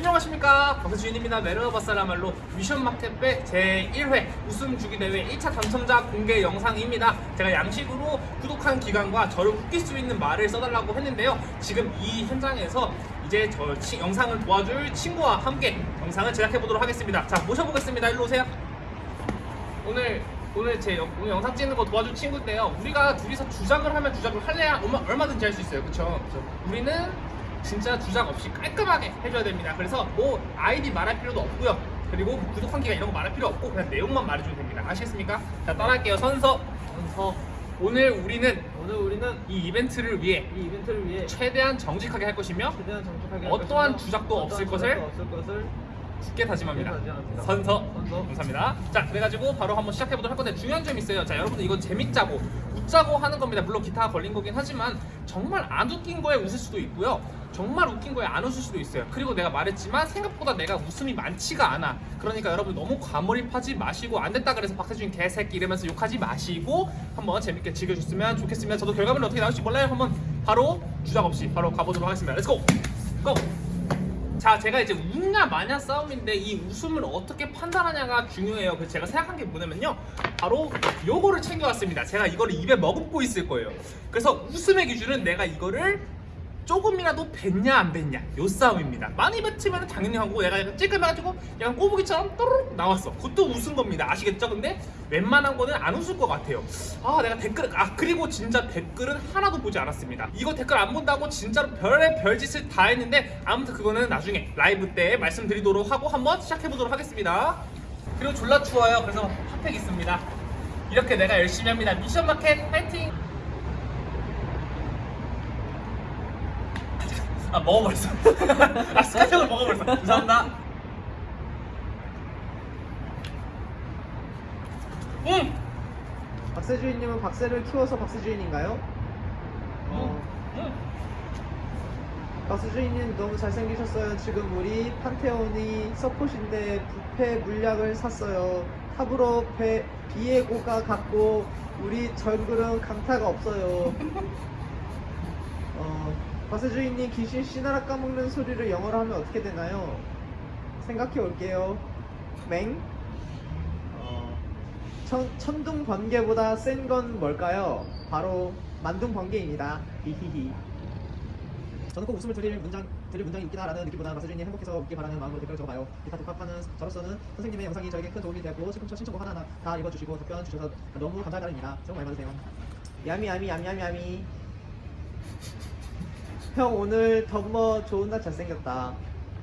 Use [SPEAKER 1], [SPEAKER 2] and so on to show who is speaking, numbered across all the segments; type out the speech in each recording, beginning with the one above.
[SPEAKER 1] 안녕하십니까. 박수주인입니다. 메르너버사라말로 미션마켓배 제1회 웃음 주기 대회 1차 당첨자 공개 영상입니다. 제가 양식으로 구독한 기관과 저를 웃길 수 있는 말을 써달라고 했는데요. 지금 이 현장에서 이제 저 치- 영상을 도와줄 친구와 함께 영상을 제작해 보도록 하겠습니다. 자 모셔보겠습니다. 일로 오세요. 오늘 오늘 제 영, 오늘 영상 찍는 거 도와줄 친구인데요. 우리가 둘이서 주작을 하면 주작을 할래야 얼마, 얼마든지 할 수 있어요. 그렇죠? 우리는 진짜 주작 없이 깔끔하게 해줘야 됩니다. 그래서 뭐 아이디 말할 필요도 없고요. 그리고 구독한 기간 이런 거 말할 필요 없고 그냥 내용만 말해주면 됩니다. 아시겠습니까? 자 따라할게요. 선서.
[SPEAKER 2] 선서
[SPEAKER 1] 오늘 우리는
[SPEAKER 2] 오늘 우리는
[SPEAKER 1] 이 이벤트를 위해
[SPEAKER 2] 이 이벤트를 위해
[SPEAKER 1] 최대한 정직하게 할 것이며
[SPEAKER 2] 최대한 정직하게 할
[SPEAKER 1] 어떠한
[SPEAKER 2] 것이며
[SPEAKER 1] 주작도
[SPEAKER 2] 어떠한
[SPEAKER 1] 없을
[SPEAKER 2] 주작도
[SPEAKER 1] 것을
[SPEAKER 2] 없을 것을
[SPEAKER 1] 굳게 다짐합니다.
[SPEAKER 2] 굳게 다짐합니다.
[SPEAKER 1] 선서.
[SPEAKER 2] 선서.
[SPEAKER 1] 감사합니다. 자, 그래가지고 바로 한번 시작해보도록 할 건데 중요한 점이 있어요. 자, 여러분들 이건 재밌자고 웃자고 하는 겁니다. 물론 기타가 걸린 거긴 하지만 정말 안 웃긴 거에 웃을 수도 있고요. 정말 웃긴 거에 안 웃을 수도 있어요. 그리고 내가 말했지만 생각보다 내가 웃음이 많지가 않아. 그러니까 여러분 너무 과몰입하지 마시고 안 됐다 그래서 박세준 개새끼 이러면서 욕하지 마시고 한번 재밌게 즐겨줬으면 좋겠습니다. 저도 결과물이 어떻게 나올지 몰라요. 한번 바로 주작 없이 바로 가보도록 하겠습니다. Let's go! Go! 자, 제가 이제 웃냐 마냐 싸움인데 이 웃음을 어떻게 판단하냐가 중요해요. 그래서 제가 생각한 게 뭐냐면요. 바로 요거를 챙겨왔습니다. 제가 이거를 입에 머금고 있을 거예요. 그래서 웃음의 기준은 내가 이거를 조금이라도 뱉냐 안 뱉냐 요 싸움입니다. 많이 뱉으면 당연히 하고 얘가 약간 찔끔해가지고 약간 꼬부기처럼 또르륵 나왔어. 그것도 웃은 겁니다. 아시겠죠? 근데 웬만한 거는 안 웃을 것 같아요. 아 내가 댓글 아 그리고 진짜 댓글은 하나도 보지 않았습니다. 이거 댓글 안 본다고 진짜로 별의 별짓을 다 했는데 아무튼 그거는 나중에 라이브 때 말씀드리도록 하고 한번 시작해 보도록 하겠습니다. 그리고 졸라 추워요. 그래서 핫팩 있습니다. 이렇게 내가 열심히 합니다. 미션 마켓 파이팅! 아 먹어버렸어. 아 스카이형을 먹어버렸어. 감사합니다. 음.
[SPEAKER 3] 박세주인님은 박세를 키워서 박세주인인가요? 어,
[SPEAKER 1] 음.
[SPEAKER 3] 박세주인님 너무 잘생기셨어요. 지금 우리 판테온이 서폿인데 부패 물약을 샀어요. 탑으로 배, 비에고가 갔고 우리 정글은 강타가 없어요. 어, 박세주인님 귀신 씨나라 까먹는 소리를 영어로 하면 어떻게 되나요? 생각해 올게요. 맹? 어, 천, 천둥 번개보다 센 건 뭘까요? 바로 만둥 번개입니다. 히히히. 저는 꼭 웃음을 드릴 문장 드릴 문장이 있기다 라는 느낌보다 마사주인이 행복해서 웃기 바라는 마음으로 댓글을 적어봐요. 기타 독학하는 저로서는 선생님의 영상이 저에게 큰 도움이 되고 신청곡 신청곡 하나하나 다 읽어주시고 답변 주셔서 너무 감사하다입니다. 새해 복 많이 받으세요. 야미 야미 야미 야미 야미. 형 오늘 덤머 좋은 날 잘생겼다.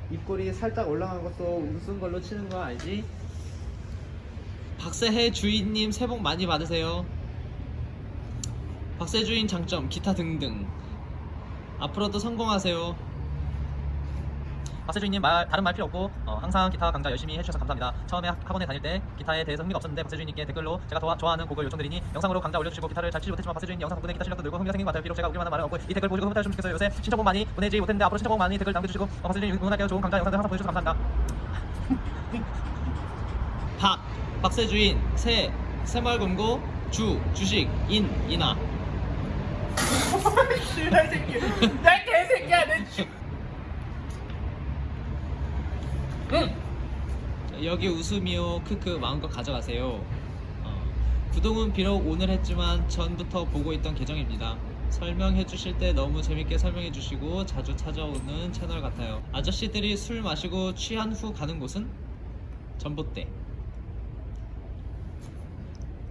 [SPEAKER 3] 입꼬리 살짝 올라간 것도 웃은 걸로 치는 거 알지?
[SPEAKER 4] 박세혜 주인님 새해 복 많이 받으세요. 박세 주인 장점 기타 등등. 앞으로도 성공하세요. 박세 주인님 말 다른 말 필요 없고 어, 항상 기타 강좌 열심히 해주셔서 감사합니다. 처음에 학- 학원에 다닐 때 기타에 대해서 흥미가 없었는데 박세 주인님께 댓글로 제가 도와, 좋아하는 곡을 요청드리니 영상으로 강좌 올려주시고 기타를 잘 치지 못했지만 박세 주인 영상 덕분에 기타 실력도 늘고 흥미가 생긴 것 같아요. 비록 제가 우기만 한 말은 없고 이 댓글 보시고 흐뭇하셨으면 좋겠어요. 요새 신청곡 많이 보내지 못했는데 앞으로 신청곡 많이 댓글 남겨주시고 어, 박세 주인 응원할게요. 좋은 강좌 영상들 항상 보여주셔서 감사합니다. 박 박세 주인 새 새말금고 주 주식 인 인하
[SPEAKER 1] 씨발 새끼. 나 개새끼야 내 쥐.
[SPEAKER 4] 여기 웃음이요 크크 마음껏 가져가세요. 어, 구독은 비록 오늘 했지만 전부터 보고 있던 계정입니다. 설명해 주실 때 너무 재밌게 설명해 주시고 자주 찾아오는 채널 같아요. 아저씨들이 술 마시고 취한 후 가는 곳은? 전봇대.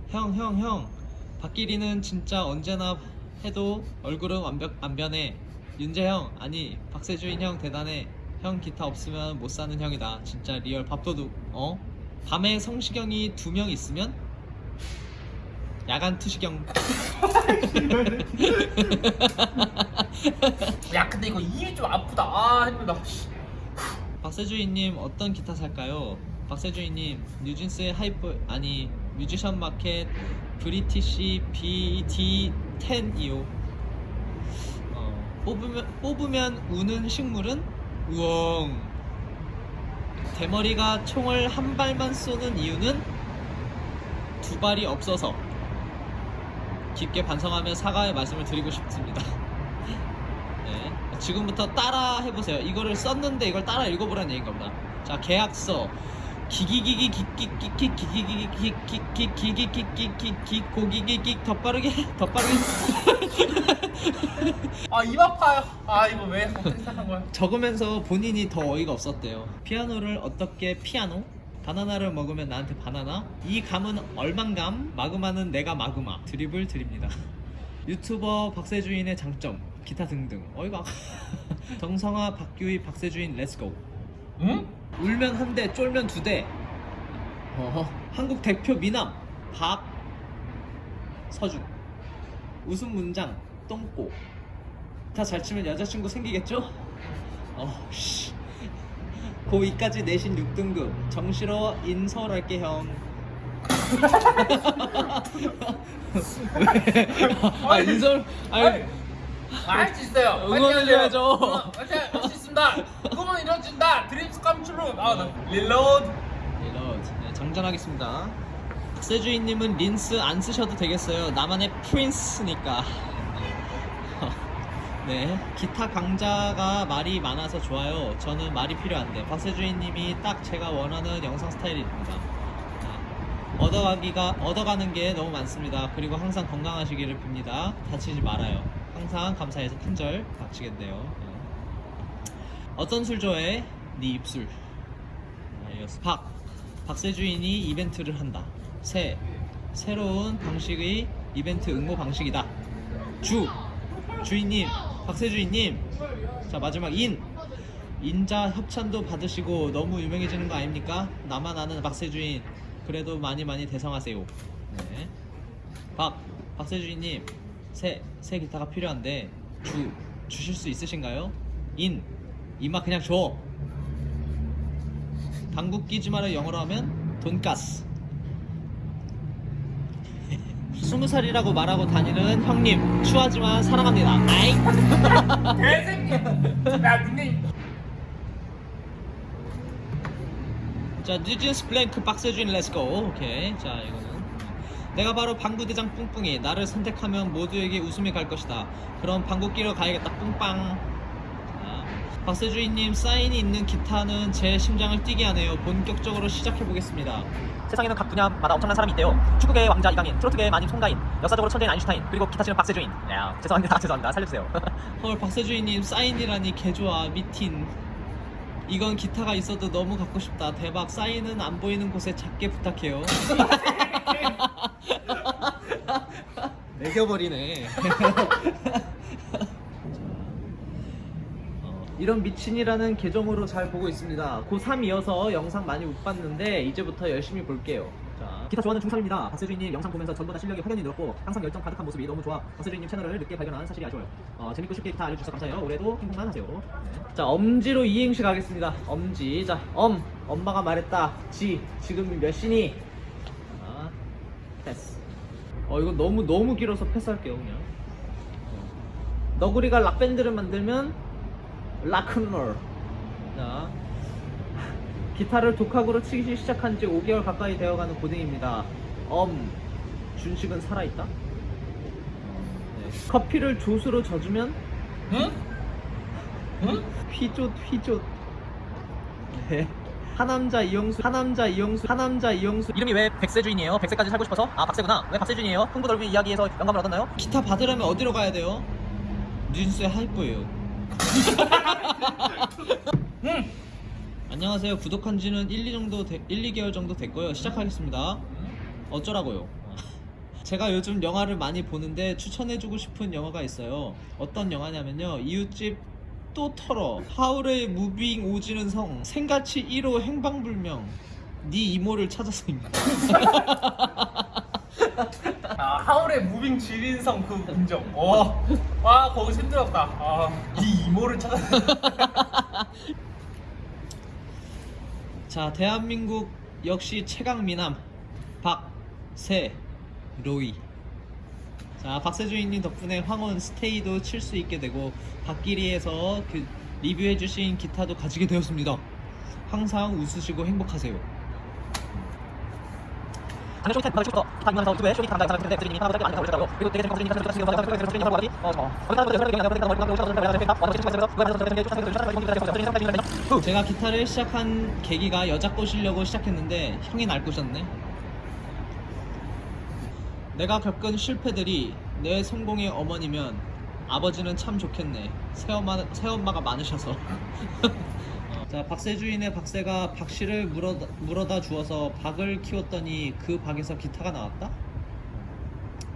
[SPEAKER 4] 형 형 형. 박기리는 진짜 언제나 해도 얼굴은 완벽 안 변해. 윤재 형 아니 박세주인 형 대단해 형 기타 없으면 못 사는 형이다 진짜 real 밥도둑 어 밤에 성시경이 두 명 있으면 야간 투시경
[SPEAKER 1] 야 근데 이거 입이 좀 아프다. 아 힘들다. 씨.
[SPEAKER 4] 박세주인님 어떤 기타 살까요? 박세주인님 뉴진스의 hype 아니 뮤지션 마켓 브리티시 BT10이요. 어, 뽑으면 뽑으면 우는 식물은 우엉. 대머리가 총을 한 발만 쏘는 이유는 두 발이 없어서. 깊게 반성하며 사과의 말씀을 드리고 싶습니다. 네. 지금부터 따라 해보세요. 이거를 썼는데 이걸 따라 읽어보라는 얘기인가 보다. 자, 계약서. 기기기기 기기기기기기기기기기기기기기기기 고기기기 더 빠르게 더 빠르게
[SPEAKER 1] 아, 입 아파요. 아, 이거 왜 어떻게 생각한 거야?
[SPEAKER 4] 적으면서 본인이 더 어이가 없었대요. 피아노를 어떻게 피아노? 바나나를 먹으면 나한테 바나나? 이 감은 얼만감? 마그마는 내가 마그마. 드립을 드립니다. 유튜버 박세주인의 장점, 기타 등등. 어이가 정성아, 박규희, 박세주인 let's go.
[SPEAKER 1] 응?
[SPEAKER 4] 울면 한 대, 쫄면 두 대. 어허. 한국 대표 미남 박 서준. 웃음 문장 똥꼬. 다 잘 치면 여자친구 생기겠죠? 어, 씨. 고2까지 내신 6등급. 정시로 인서울할게 형. 왜? 아 인서울 아니
[SPEAKER 1] 할수 있어요.
[SPEAKER 4] 응원을 해야죠.
[SPEAKER 1] 있습니다. 꿈은 이루어진다. Dreams come true. 아, 나
[SPEAKER 4] reload. Reload 네, 장전하겠습니다. 박세주인님은 린스 안 쓰셔도 되겠어요. 나만의 prince니까. 네, 기타 강자가 말이 많아서 좋아요. 저는 말이 필요한데 박세주인님이 딱 제가 원하는 영상 스타일입니다. 네, 얻어가기가 얻어가는 게 너무 많습니다. 그리고 항상 건강하시기를 빕니다. 다치지 말아요. 항상 감사해서 큰절 바치겠네요. 네. 어떤 술 좋아해? 네 입술. 박 박세주인이 이벤트를 한다. 새 새로운 방식의 이벤트 응모 방식이다. 주 주인님 박세주인님 자 마지막 인 인자 협찬도 받으시고 너무 유명해지는 거 아닙니까? 나만 아는 박세주인 그래도 많이 많이 대성하세요. 네. 박 박세주인님 새 새 기타가 필요한데 주 주실 수 있으신가요? 인 이마 그냥 줘. 방구 끼지 마라 영어로 하면 돈가스. 스무 살이라고 말하고 다니는 형님 추하지만 사랑합니다. 아잉.
[SPEAKER 1] 대생님. 야, 닉네임.
[SPEAKER 4] 자 뉴진스 블랭크 박세준 let's go. 오케이. 자 이거는 내가 바로 방구 대장 뿡뿡이 나를 선택하면 모두에게 웃음이 갈 것이다. 그럼 방구 끼러 가야겠다. 뿡빵. 자, 박세주인님 사인이 있는 기타는 제 심장을 뛰게 하네요. 본격적으로 시작해 보겠습니다. 세상에는 각 분야마다 엄청난 사람이 있대요. 축구계의 왕자 이강인, 트로트계의 마님 송가인, 역사적으로 천재인 아인슈타인, 그리고 기타 치는 박세주인. 야, 죄송합니다, 죄송합니다. 살려주세요. 헐, 박세주인님 사인이라니 개좋아 미틴. 이건 기타가 있어도 너무 갖고 싶다. 대박. 사인은 안 보이는 곳에 작게 부탁해요. 매겨버리네. 어, 이런 미친이라는 계정으로 잘 보고 있습니다. 고3이어서 영상 많이 못 봤는데 이제부터 열심히 볼게요. 자, 기타 좋아하는 중3입니다. 박세주인님 영상 보면서 전보다 실력이 확연히 늘었고 항상 열정 가득한 모습이 너무 좋아. 박세주인님 채널을 늦게 발견한 사실이 아쉬워요. 어, 재밌고 쉽게 기타 알려주셔서 감사해요. 올해도 행복만 하세요. 네. 자, 엄지로 이행시 가겠습니다. 엄지. 자, 엄. 엄마가 말했다. 지. 지금 몇 시니? 자, 패스. 어, 이거 너무 너무 길어서 패스할게요, 그냥. 어. 너구리가 락밴드를 만들면 락큰롤. 자, 기타를 독학으로 치기 시작한 지 5개월 가까이 되어가는 고딩입니다. 엄, 준식은 살아있다. 네. 커피를 조수로 져주면
[SPEAKER 1] 응? 응?
[SPEAKER 4] 휘조 휘조. 네. 하남자 이영수, 하남자 이영수, 하남자 이영수. 이름이 왜 백세주인이에요? 백세까지 살고 싶어서? 아 박세구나. 왜 박세주인이에요? 흥부 넓은 이야기에서 영감을 얻었나요? 기타 받으려면 어디로 가야 돼요? 뉴진스의 하이퍼예요.
[SPEAKER 1] 응.
[SPEAKER 4] 안녕하세요. 구독한 지는 1, 2 정도 되, 1, 2개월 정도 됐고요. 시작하겠습니다. 어쩌라고요? 제가 요즘 영화를 많이 보는데 추천해주고 싶은 영화가 있어요. 어떤 영화냐면요. 이웃집 또 털어. 하울의 moving 오지는 성. 센과 치히로 행방불명. 네 이모를 찾아서입니다.
[SPEAKER 1] 아, 하울의 moving 지린 성 그 공정. 어. 와, 거기서 힘들었다. 아, 이 이모를 찾아.
[SPEAKER 4] 자, 대한민국 역시 최강 미남 박세 로이. 자, 박세주인님 덕분에 황혼 스테이도 칠 수 있게 되고 박기리에서 그 리뷰해주신 기타도 가지게 되었습니다. 항상 웃으시고 행복하세요. 지금 지금 지금 지금 어 제가 기타를 시작한 계기가 여자 꼬시려고 시작했는데 형이 날 꼬셨네. 내가 겪은 실패들이 내 성공의 어머니면 아버지는 참 좋겠네. 새엄마 새엄마가 많으셔서. 어, 자 박세주인의 박세가 박씨를 물어다, 물어다 주어서 박을 키웠더니 그 박에서 기타가 나왔다.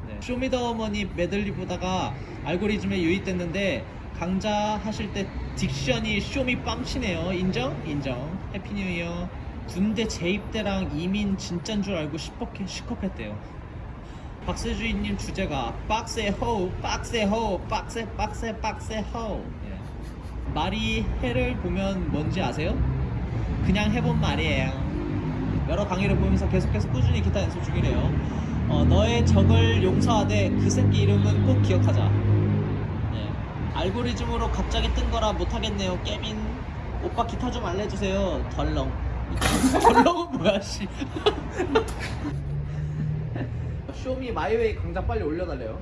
[SPEAKER 4] 네. 쇼미더어머니 메들리 보다가 알고리즘에 유입됐는데 강좌 하실 때 diction이 쇼미 뺨치네요. 인정? 인정. Happy new year. 군대 재입 때랑 이민 진짠 줄 알고 식겁해, 식겁했대요. 박세주인님 주제가 빡세 호우 빡세 호우 빡세 빡세 빡세 예. 말이 해를 보면 뭔지 아세요? 그냥 해본 말이에요. 여러 강의를 보면서 계속해서 꾸준히 기타 연습 중이래요. 어, 너의 적을 용서하되 그 새끼 이름은 꼭 기억하자. 예. 알고리즘으로 갑자기 뜬 거라 못하겠네요. 깨민 오빠 기타 좀 알려주세요. 덜렁. 덜렁은 뭐야 씨.
[SPEAKER 3] 쇼미 마이웨이 강좌 빨리 올려달래요.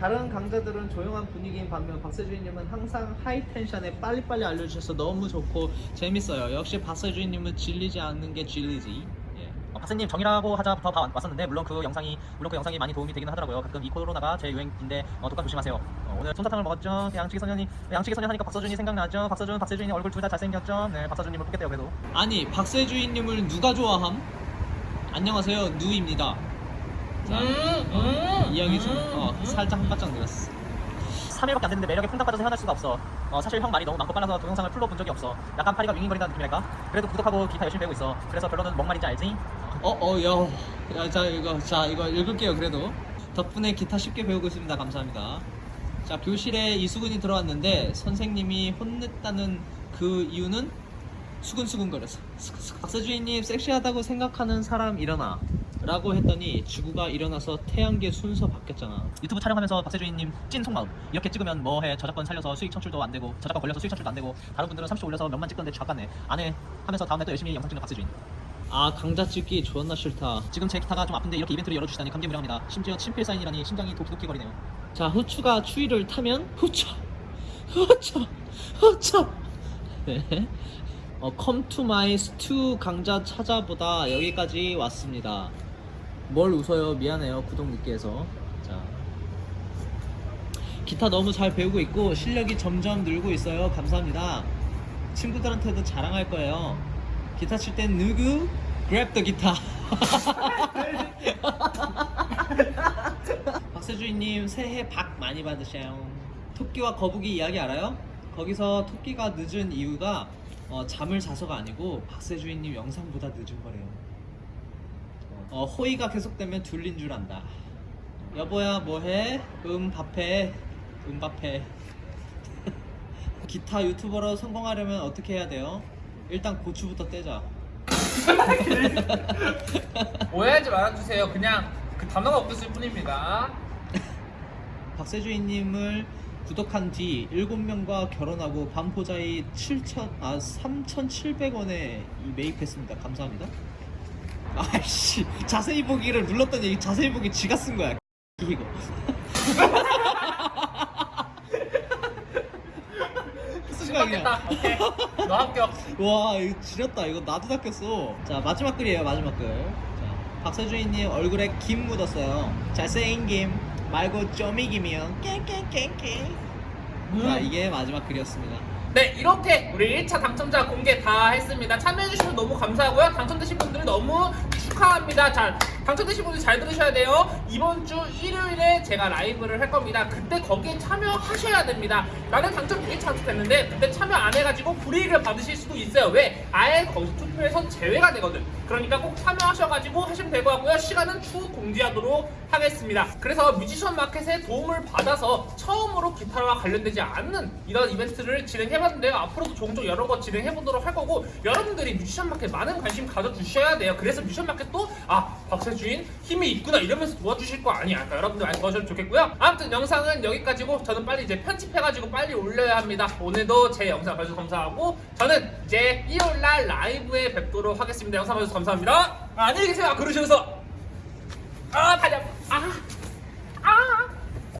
[SPEAKER 3] 다른 강좌들은 조용한 분위기인 반면 박세주인님은 항상 high tension에
[SPEAKER 4] 빨리빨리 알려주셔서 너무 좋고 재밌어요. 역시 박세주인님은 질리지 않는 게 진리지. 예. 어, 박사님 정이라고 하자부터 봐 왔었는데 물론 그 영상이 물론 그 영상이 많이 도움이 되기는 하더라고요. 가끔 이 코로나가 제 유행인데 어, 독감 조심하세요. 어, 오늘 솜사탕을 먹었죠. 양치기 소년이 양치기 소년 하니까 박서준이 생각나죠. 박서준 박세주인이 얼굴 둘 다 잘생겼죠. 네 박서준님을 뽑겠대요 그래도. 아니 박세주인님을 누가 좋아함? 안녕하세요 누입니다. 자, 어, 이 형이 좀 어, 살짝 한바짝 늘었어. 3일밖에 안 됐는데 매력에 퐁당 빠져서 헤어날 수가 없어. 어, 사실 형 말이 너무 많고 빨라서 동영상을 풀로 본 적이 없어. 약간 파리가 윙윙거린다는 느낌이랄까? 그래도 구독하고 기타 열심히 배우고 있어. 그래서 결론은 뭔 말인지 알지? 어, 어, 야, 야, 자 이거, 자 이거 읽을게요. 그래도 덕분에 기타 쉽게 배우고 있습니다. 감사합니다. 자 교실에 이수근이 들어왔는데 선생님이 혼냈다는 그 이유는 수근수근거려서 수근 수근. 박세주인님 섹시하다고 생각하는 사람 일어나 라고 했더니 지구가 일어나서 태양계 순서 바뀌었잖아. 유튜브 촬영하면서 박세주인님 찐 속마음. 이렇게 찍으면 뭐해? 저작권 살려서 수익 창출도 안 되고 저작권 걸려서 수익 창출도 안 되고 다른 분들은 30초 올려서 몇만 찍던데 쥐같네. 안해. 하면서 다음날 또 열심히 영상 찍는 박세주인. 아 강자 찍기 존나 싫다. 지금 제 기타가 좀 아픈데 이렇게 이벤트를 열어주시다니 감개무량합니다. 심지어 친필 사인이라니 심장이 도끼도끼 거리네요. 자 후추가 추위를 타면 후쳐 후쳐 후쳐 네. 어, my stew 강좌 찾아보다 여기까지 왔습니다. 뭘 웃어요? 미안해요. 구독 늦게 해서. 자. 기타 너무 잘 배우고 있고 실력이 점점 늘고 있어요. 감사합니다. 친구들한테도 자랑할 거예요. 기타 칠 땐 누구? Grab the 기타. 박세주인님 새해 박 많이 받으셔요. 토끼와 거북이 이야기 알아요? 거기서 토끼가 늦은 이유가 어, 잠을 자서가 아니고 박세주인님 영상보다 늦은 거래요. 어, 호의가 계속되면 둘린 줄 안다. 여보야 뭐해? 음 밥해. 음 밥해. 기타 유튜버로 성공하려면 어떻게 해야 돼요? 일단 고추부터 떼자.
[SPEAKER 1] 오해하지 말아주세요. 그냥 그 단어가 없었을 뿐입니다.
[SPEAKER 4] 박세주인님을 구독한 뒤 7명과 결혼하고 반포자이 7천 아 3,700원에 매입했습니다. 감사합니다. 아이씨 자세히 보기를 눌렀더니 자세히 보기 지가 쓴 거야. 이거. 쓴 거야 그냥.
[SPEAKER 1] 다 오케이. 너 합격.
[SPEAKER 4] 와 이거 지렸다 이거 나도 낚였어 자 마지막 글이에요 마지막 글 자, 박세주인님 얼굴에 김 묻었어요 잘생김 말고 쪼미김이요 깽깽깽깽 자
[SPEAKER 1] 음.
[SPEAKER 4] 이게 마지막 글이었습니다
[SPEAKER 1] 네, 이렇게 우리 1차 당첨자 공개 다 했습니다. 참여해주셔서 너무 감사하고요. 당첨되신 분들 너무 축하합니다. 자, 당첨되신 분들 잘 들으셔야 돼요. 이번 주 일요일에 제가 라이브를 할 겁니다. 그때 거기에 참여하셔야 됩니다. 나는 당첨이 됐는데 그때 참여 안 해가지고 불이익을 받으실 수도 있어요. 왜? 아예 거기서 투표에서 제외가 되거든. 그러니까 꼭 참여하셔가지고 하시면 될 것 같고요. 시간은 추후 공지하도록 하겠습니다. 그래서 뮤지션 마켓의 도움을 받아서 처음으로 기타와 관련되지 않는 이런 이벤트를 진행해봤는데요. 앞으로도 종종 여러 거 진행해보도록 할 거고 여러분들이 뮤지션 마켓 많은 관심 가져주셔야 돼요. 그래서 뮤지션 마켓 도아 박세주인 힘이 있구나 이러면서 도와주실 거 아니야. 그러니까 여러분들 많이 도와주면 좋겠고요. 아무튼 영상은 여기까지고 저는 빨리 이제 편집해가지고 빨리 올려야 합니다. 오늘도 제 영상 봐주셔서 감사하고 저는 이제 일요일날 라이브에 뵙도록 하겠습니다. 영상 봐주셔서 감사합니다. 아, 안녕히 계세요. 그러시면서 아 아파. 아